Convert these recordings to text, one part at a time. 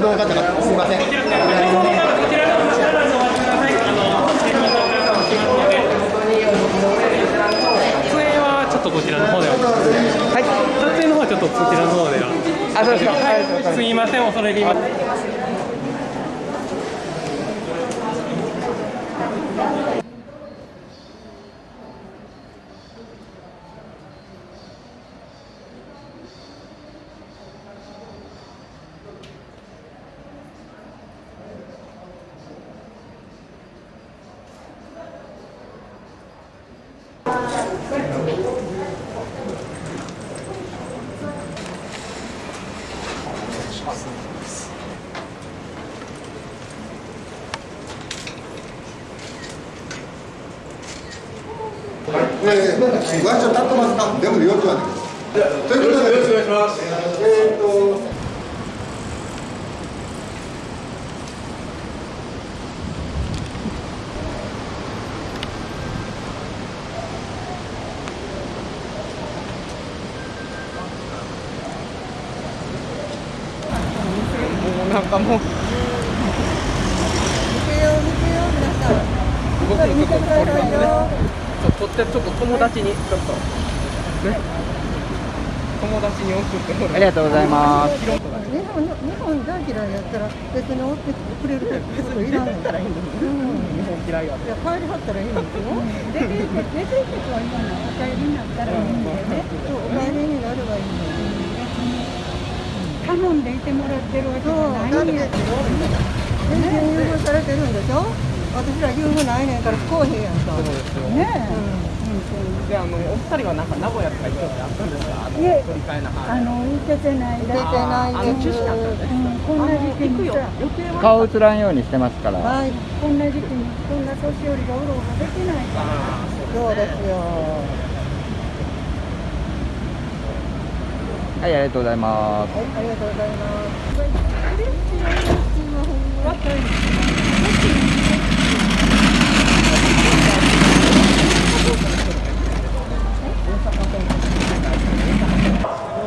かったからすみません。撮影はちょっとこちらの方でははい。撮影の方はちょっとこちらの方ではあそうですかはい。すみません恐れ入りますえー、ワンちゃん立ってますかでも幼稚はねということでよろしくお願いしますえー、となんかもう見てよ見てよ皆さん僕もちょっと見てくださいょっとってちょっと友達にちょっと。ね？友達に送ってもらありがとうございます。日本日本大嫌いやったら別に追ってくれることいらん。のからいいの日本嫌いやいや帰りはったらいいのですよ出て行く出て行くは今のお帰りになったらいいんだよね。そうお帰りになればいいの頼んでいてもらってるわけじゃないだってんや全然優遇されてるんでしょ私ら優遇ないねんから不公平やんか。そうですよ。ねであのお二人はなんか名古屋とか行くってあったんですか？いえ。あの行けてない出てだないあの中ったんですうんこんな時期に。さ予定は？顔映らんようにしてますから。はい。こんな時期にこんな年寄りがうろうろできないから。あそうですよ。はい、ありがとうございます。はいありがとうございます若い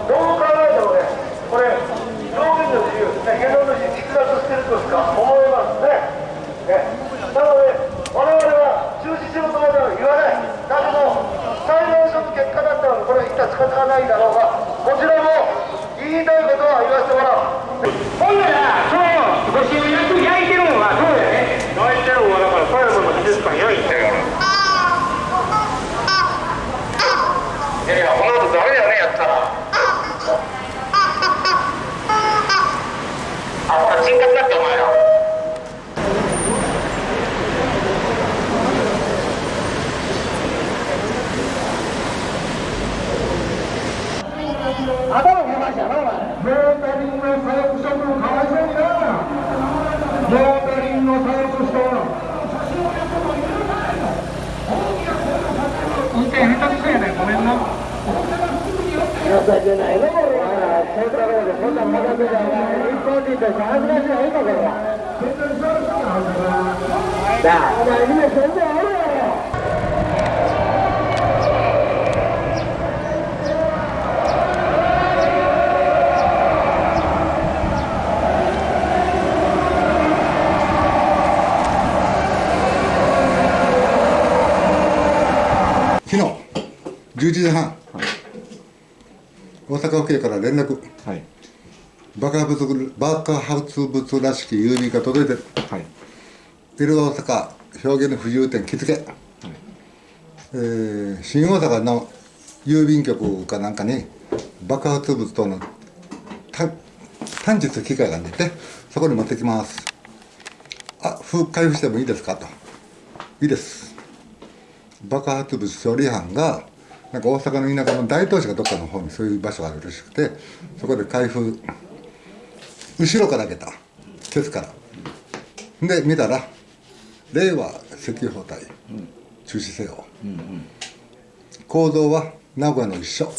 どう考えてもね、これ、表現の自由、ね、言論の自由、逸脱してるとしか思えますね。ねなので、我々は中止しろとまでは言わない。だけど、裁判所の結果だったら、これは一体仕方がないだろうが、こちらも言いたいことは言わせてもらう。ほんなら、その、ご主役焼いてるのはどうやね焼いてるのは、だから、富山の美術館焼いてるから。いやいや、この後ダメだよね、やったら。あ、ほら、人格だって、お前ら。頭見ましたな、お前。モータリングの左翼職務かわいそうにな。モータリングの左翼しと運転下手くそやねん、ごめんな。情けないね、これは。セントローでそんなものでじゃない。日本人として恥ずかしないか、これは。なあ、お前みんな全然あるやろ。昨日11時半、阪府警から連絡。はい。爆発物爆発物らしき郵便が届いてる。はい。ビル大阪表現の不自由点気付け、えー新大阪の郵便局かなんかに爆発物等のた探知する機械があってそこに持ってきます。あ封開封してもいいですかと。いいです。爆発物処理班がなんか大阪の田舎の大東市がどっかの方にそういう場所があるらしくてそこで開封後ろから開けたケツから。で見たら令和石油包帯、中止せよ、構造は名古屋の一緒。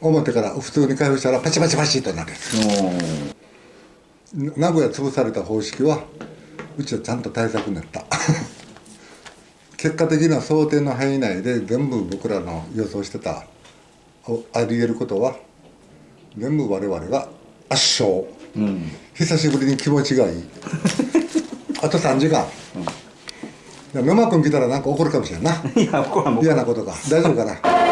表から普通に開封したらパチパチパチとなる名古屋潰された方式はうちはちゃんと対策になった結果的には想定の範囲内で全部僕らの予想してたおあり得ることは全部我々が圧勝。久しぶりに気持ちがいい。あと3時間、うん、野間君来たらなんか怒るかもしれんな。いや怒らん。嫌なことが。大丈夫かな？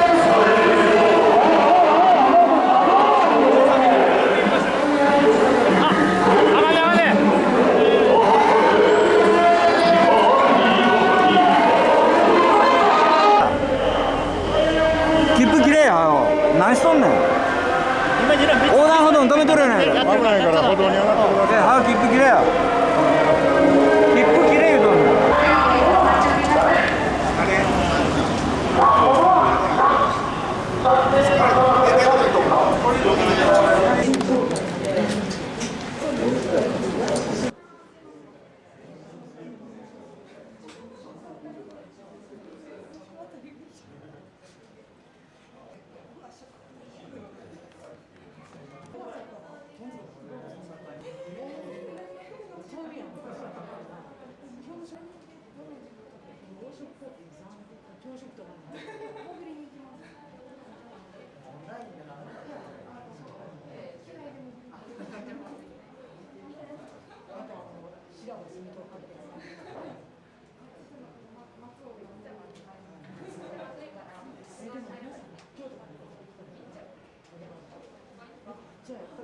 cierto.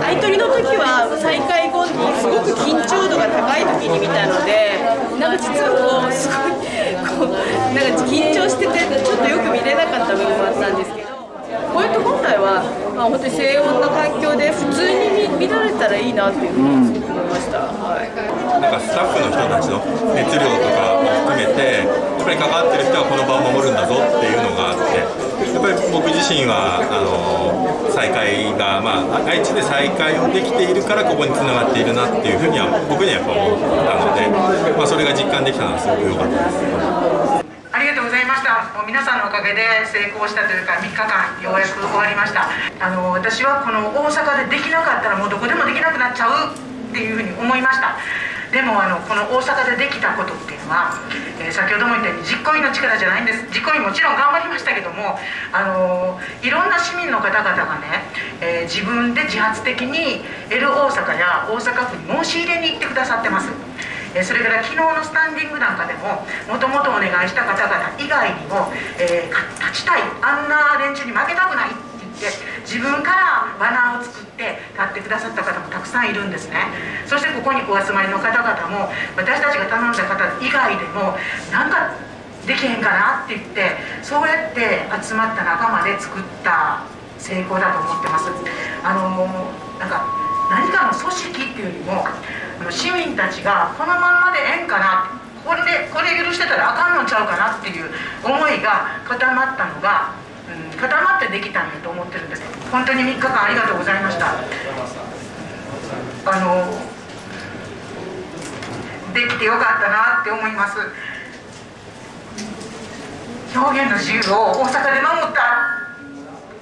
相取りの時は再開後にすごく緊張度が高い時に見たのでなんか実はこうすごいこうなんか緊張しててちょっとよく見れなかった部分もあったんですけどこうやって本来は、まあ、本当に静穏な環境で普通に見見られたらいいなっていうふうにすごく思いました。はいなんかスタッフの人たちの熱量とかも含めてぱり関わってる人はこの場を守るんだぞっていうのがあってやっぱり僕自身はあの再会が、まあ、愛知で再会をできているからここにつながっているなっていうふうには僕にはやっぱ思ったので、まあ、それが実感できたのはすごく良かったです。ありがとうございました。もう皆さんのおかげで成功したというか3日間ようやく終わりました。あの私はこの大阪でできなかったらもうどこでもできなくなっちゃうっていうふうに思いました。でもあのこの大阪でできたことっていうのは、えー先ほども言ったように実行委員の力じゃないんです実行委員もちろん頑張りましたけどもあのいろんな市民の方々がね、えー自分で自発的に L 大阪や大阪府に申し入れに行ってくださってます。えそれから昨日のスタンディングなんかでももともとお願いした方々以外にも、えーか立ちたいあんな連中に負けたくないって言って自分からバナーを作って立ってくださった方もたくさんいるんですね。そしてここにお集まりの方々も私たちが頼んだ方以外でもなんかできへんかなって言ってそうやって集まった仲間で作った成功だと思ってます。あのなんか何かの組織っていうよりも市民たちがこのまんまでええんかなこれでこれ許してたらあかんのちゃうかなっていう思いが固まったのが、うん、固まってできたんだと思ってるんです。本当に3日間ありがとうございました。あのできてよかったなって思います。表現の自由を大阪で守った。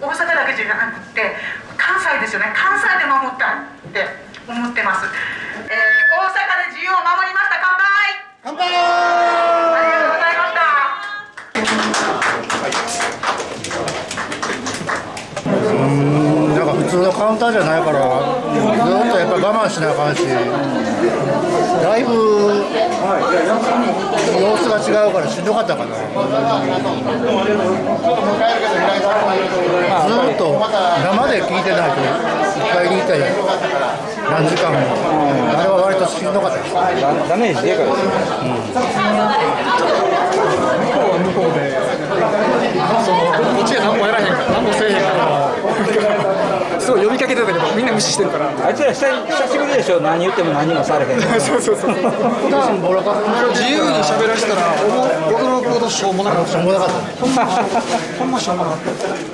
大阪だけじゃなくって関西ですよね。関西で守ったって思ってます、えー、大阪で自由を守りました。乾杯。乾杯。うんなんか普通のカウンターじゃないからずっとやっぱ我慢しなあかんしだいぶ様子が違うからしんどかったかな。ずっと生で聞いてないと一回聞いたり何時間も。あれは割としんどかったです。ダメージでかいですよこっちが何もやらへんから何もせえへんからてたけどみんな無視してるから。あいつら久久しぶりでしょ。何言っても何もされへん。そうそうそう普段ボロカ自由に喋らせたら驚くほどしょうもなかった。しょうもなかったほんましょうもなかった